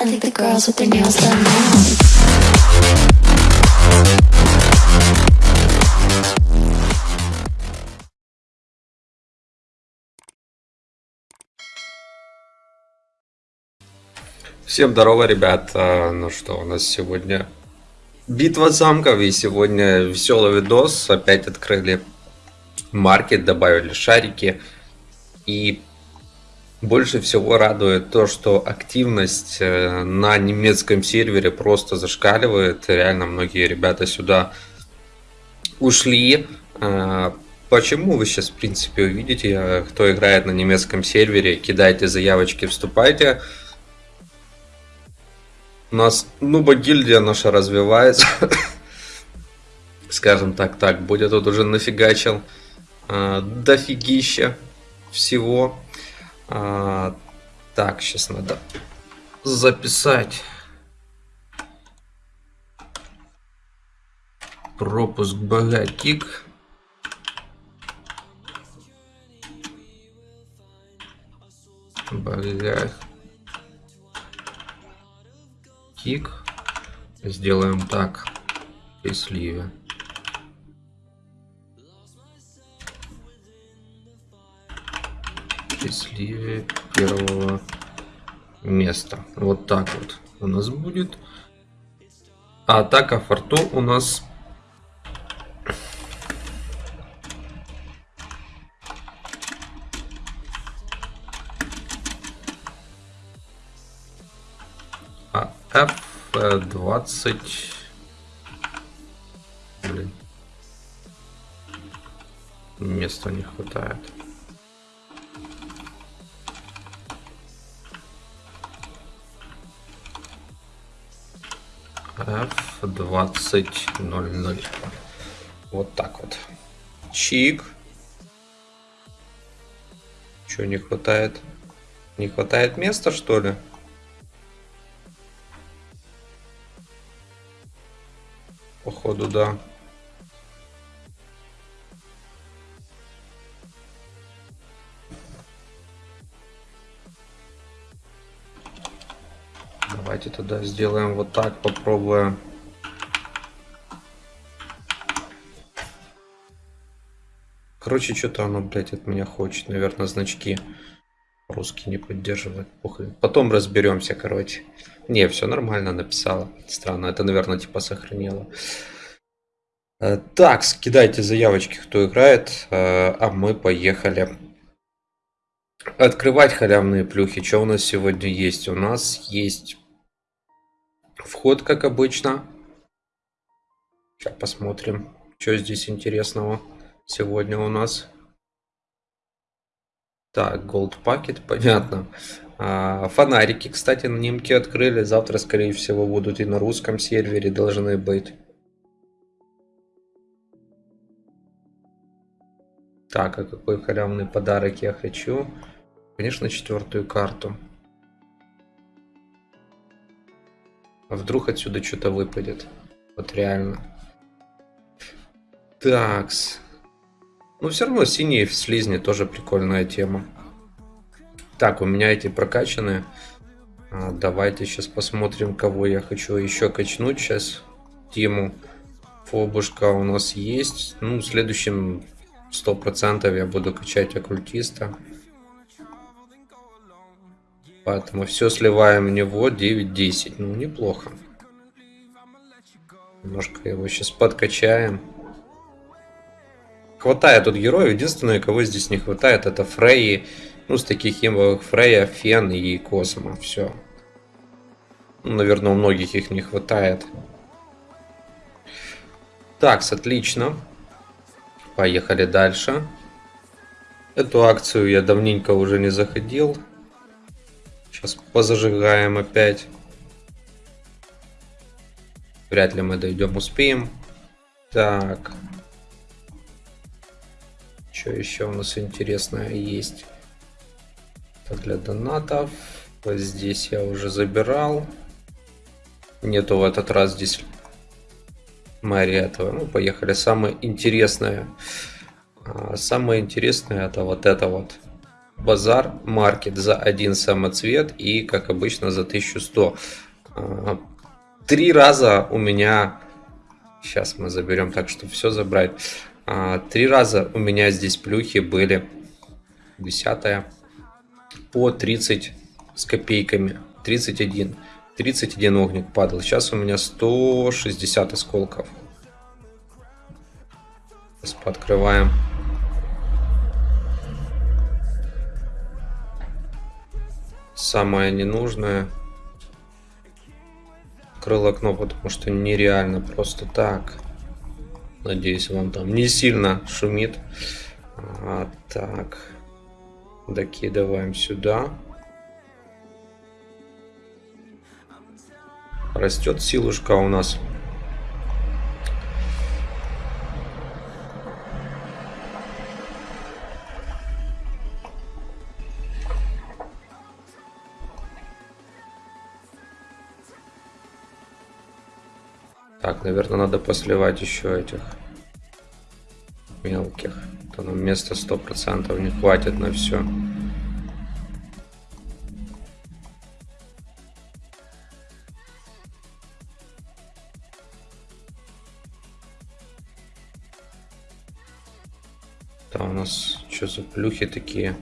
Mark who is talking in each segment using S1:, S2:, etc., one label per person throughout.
S1: I think the girls with their nails done now.
S2: Всем здорово, ребят. А, Ну что, у нас сегодня битва замков, и сегодня веселый видос. Опять открыли маркет, добавили шарики. И больше всего радует то, что активность э, на немецком сервере просто зашкаливает. Реально многие ребята сюда ушли. А, Почему вы сейчас, в принципе, увидите, э, кто играет на немецком сервере, кидайте заявочки, вступайте. У нас нуба гильдия наша развивается. Скажем так, так, будет тут уже нафигачил дофигища всего. А, так, сейчас надо записать. Пропуск богатик. Богатик. Сделаем так. При сливе. При сливе первого места. Вот так вот у нас будет. А атака фортун у нас А F20. Блин. Места не хватает. F2000. Вот так вот. Чик. Чего не хватает? Не хватает места, что ли? Походу, да. Давайте тогда сделаем вот так, попробуем. Короче, что-то оно, блядь, от меня хочет. Наверное, значки русский не поддерживает. Похуй. Потом разберемся, короче. Не, все нормально написала. Странно, это, наверное, типа сохранило. Э, Так, кидайте заявочки, кто играет, э, а мы поехали открывать халявные плюхи. Что у нас сегодня есть? У нас есть вход, как обычно. Сейчас посмотрим, что здесь интересного сегодня у нас. Так, Gold Packet, понятно. А, фонарики, кстати, на немке открыли. Завтра, скорее всего, будут и на русском сервере должны быть. Так, а какой халявный подарок я хочу? Конечно, четвертую карту. А вдруг отсюда что-то выпадет? Вот реально. Такс. Ну, все равно синие в слизне тоже прикольная тема. Так, у меня эти прокачанные. А, давайте сейчас посмотрим, кого я хочу еще качнуть сейчас. Тиму. Фобушка у нас есть. Ну, в следующем 100% я буду качать оккультиста. Поэтому все сливаем в него 9-10. Ну, неплохо. Немножко его сейчас подкачаем. Хватает тут героев. Единственное, кого здесь не хватает, это Фрейи. Ну, с таких имбовых Фрея, Фен и Космо. Все. Ну, наверное, у многих их не хватает. Так, отлично. Поехали дальше. Эту акцию я давненько уже не заходил. Сейчас позажигаем опять. Вряд ли мы дойдем, успеем. Так. Что еще у нас интересное есть? Это для донатов. Вот здесь я уже забирал. Нету в этот раз здесь Мэри этого. Ну, поехали. Самое интересное. А, Самое интересное это вот это вот. Базар Маркет за один самоцвет и, как обычно, за 1100. А, Три раза у меня... Сейчас мы заберем так, чтобы все забрать. А, Три раза у меня здесь плюхи были. Десятая. По 30 с копейками. 31. 31 огник падал. Сейчас у меня 160 осколков. Сейчас пооткрываем. Самое ненужное. Открыл окно, потому что нереально просто так. Надеюсь, вам там не сильно шумит. А, так. Докидываем сюда. Растет силушка у нас. Наверное, надо посливать еще этих мелких. То нам места сто процентов не хватит на все. Там у нас что за плюхи такие?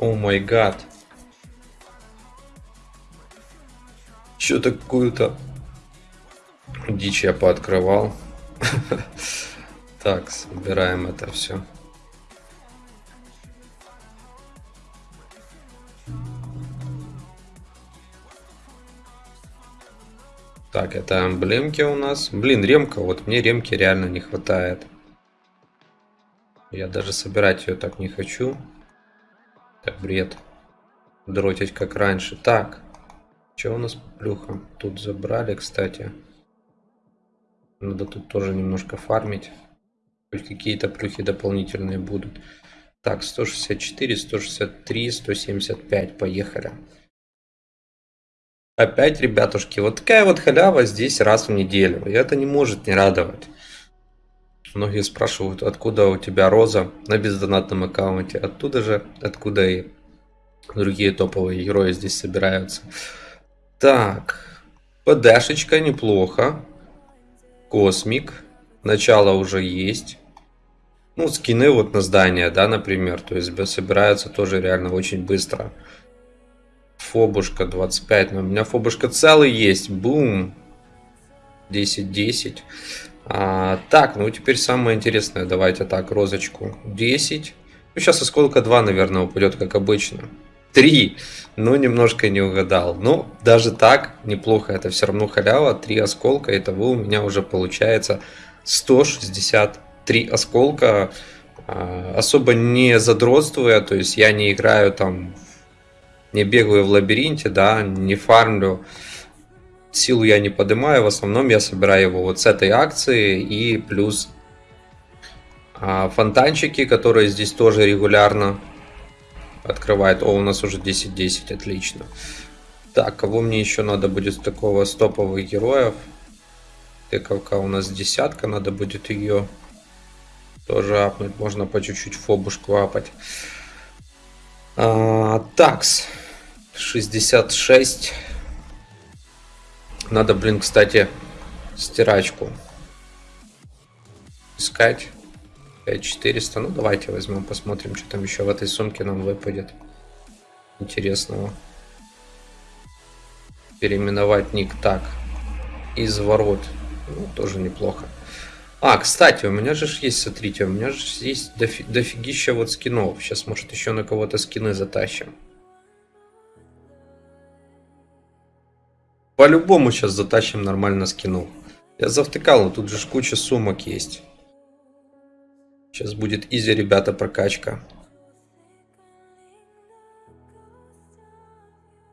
S2: О май гад. Что такую-то дичь я пооткрывал. Так, собираем это все. Так, это эмблемки у нас. Блин, ремка. Вот мне ремки реально не хватает. Я даже собирать ее так не хочу. Так, бред. Дротить как раньше. Так. Что у нас по плюхам? Тут забрали, кстати. Надо тут тоже немножко фармить. Хоть какие-то плюхи дополнительные будут. Так, 164, 163, 175. Поехали. Опять, ребятушки, вот такая вот халява здесь раз в неделю. И это не может не радовать. Многие спрашивают, откуда у тебя роза на бездонатном аккаунте. Оттуда же, откуда и другие топовые герои здесь собираются. Так, ПДшечка неплохо. Космик. Начало уже есть. Ну, скины вот на здание, да, например. То есть собираются тоже реально очень быстро. Фобушка 25. Но у меня фобушка целый есть. Бум. 10-10. А, так, ну теперь самое интересное. Давайте так, розочку. 10. Ну, сейчас осколка 2, наверное, упадет, как обычно. 3. Ну, немножко не угадал. Ну, даже так, неплохо. Это все равно халява. 3 осколка. Итого у меня уже получается 163 осколка. А, особо не задротствуя. То есть я не играю там, не бегаю в лабиринте, да, не фармлю. Силу я не поднимаю. В основном я собираю его вот с этой акции. И плюс а, фонтанчики, которые здесь тоже регулярно открывает. О, у нас уже 10-10, отлично. Так, кого мне еще надо будет такого стоповых героев? Тыковка у нас десятка, надо будет ее тоже апнуть. Можно по чуть-чуть фобушку апать. А, такс. 66. Надо, блин, кстати, стирачку искать. 5400. Ну, давайте возьмем, посмотрим, что там еще в этой сумке нам выпадет интересного. Переименовать ник так. Изворот. Ну, тоже неплохо. А, кстати, у меня же есть, смотрите, у меня же есть дофи дофигища вот скинов. Сейчас, может, еще на кого-то скины затащим. По-любому сейчас затащим нормально скинул. Я завтыкал, но тут же куча сумок есть. Сейчас будет изи, ребята, прокачка.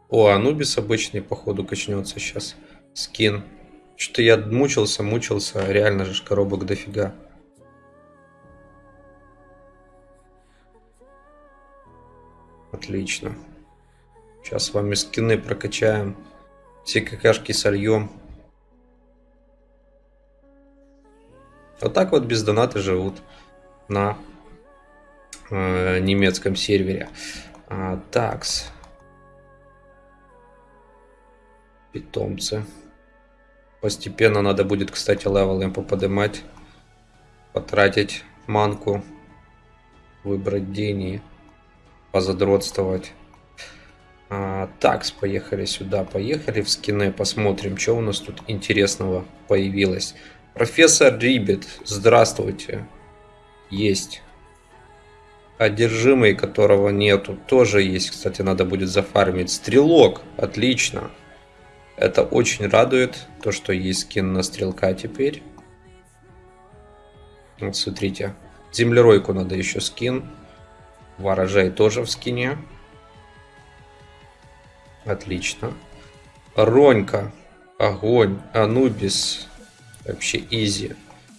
S2: О, Анубис обычный, походу, качнется сейчас. Скин. Что-то я мучился, мучился. Реально же коробок дофига. Отлично. Сейчас с вами скины прокачаем. Все какашки сольем. Вот так вот без доната живут на э, немецком сервере. А, такс. Питомцы. Постепенно надо будет, кстати, level им поподнимать. Потратить манку. Выбрать день и позадротствовать. А, такс, поехали сюда, поехали в скины, посмотрим, что у нас тут интересного появилось. Профессор Рибет, здравствуйте. Есть. Одержимый, которого нету, тоже есть, кстати, надо будет зафармить. Стрелок, отлично. Это очень радует, то, что есть скин на стрелка теперь. Вот смотрите, землеройку надо еще скин. Ворожай тоже в скине. Отлично. Ронька. Огонь. Анубис. Вообще изи.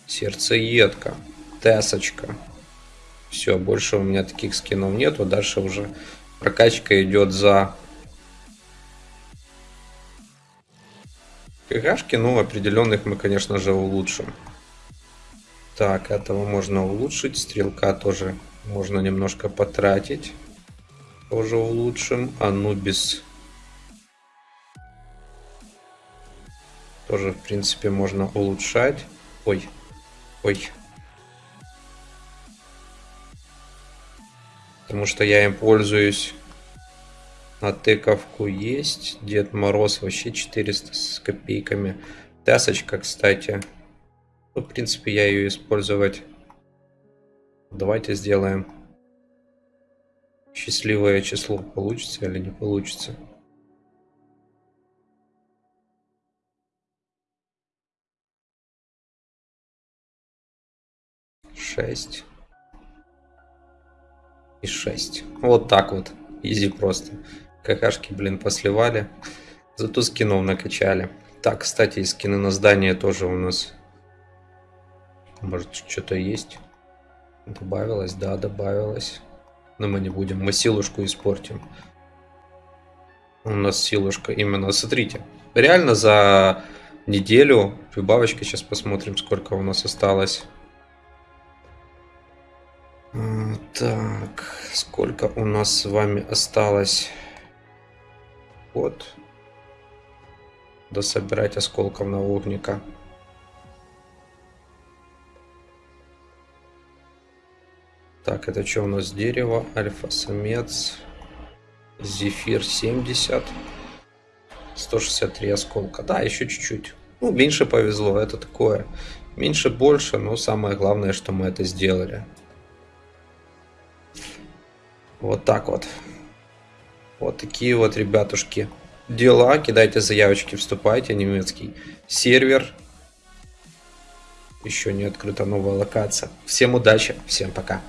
S2: Сердцеедка. Тесочка. Все, больше у меня таких скинов нету. Дальше уже прокачка идет за КГшки. Ну, определенных мы, конечно же, улучшим. Так, этого можно улучшить. Стрелка тоже можно немножко потратить. Тоже улучшим. Анубис Тоже, в принципе, можно улучшать. Ой, ой. Потому что я им пользуюсь. На тыковку есть. Дед Мороз вообще 400 с копейками. Тесочка, кстати. Ну, в принципе, я ее использовать. Давайте сделаем. Счастливое число. Получится или не получится. 6 и 6. Вот так вот. Изи просто. Какашки, блин, посливали. Зато скинов накачали. Так, кстати, скины на здание тоже у нас. Может, что-то есть. Добавилось, да, добавилось. Но мы не будем. Мы силушку испортим. У нас силушка именно. Смотрите. Реально за неделю прибавочка. Сейчас посмотрим, сколько у нас осталось. Так, сколько у нас с вами осталось? Вот. Дособирать осколков на огника. Так, это что у нас? Дерево, альфа-самец, зефир 70, 163 осколка. Да, еще чуть-чуть. Ну, меньше повезло, это такое. Меньше больше, но самое главное, что мы это сделали. Вот так вот. Вот такие вот, ребятушки, дела. Кидайте заявочки, вступайте. Немецкий сервер. Еще не открыта новая локация. Всем удачи, всем пока.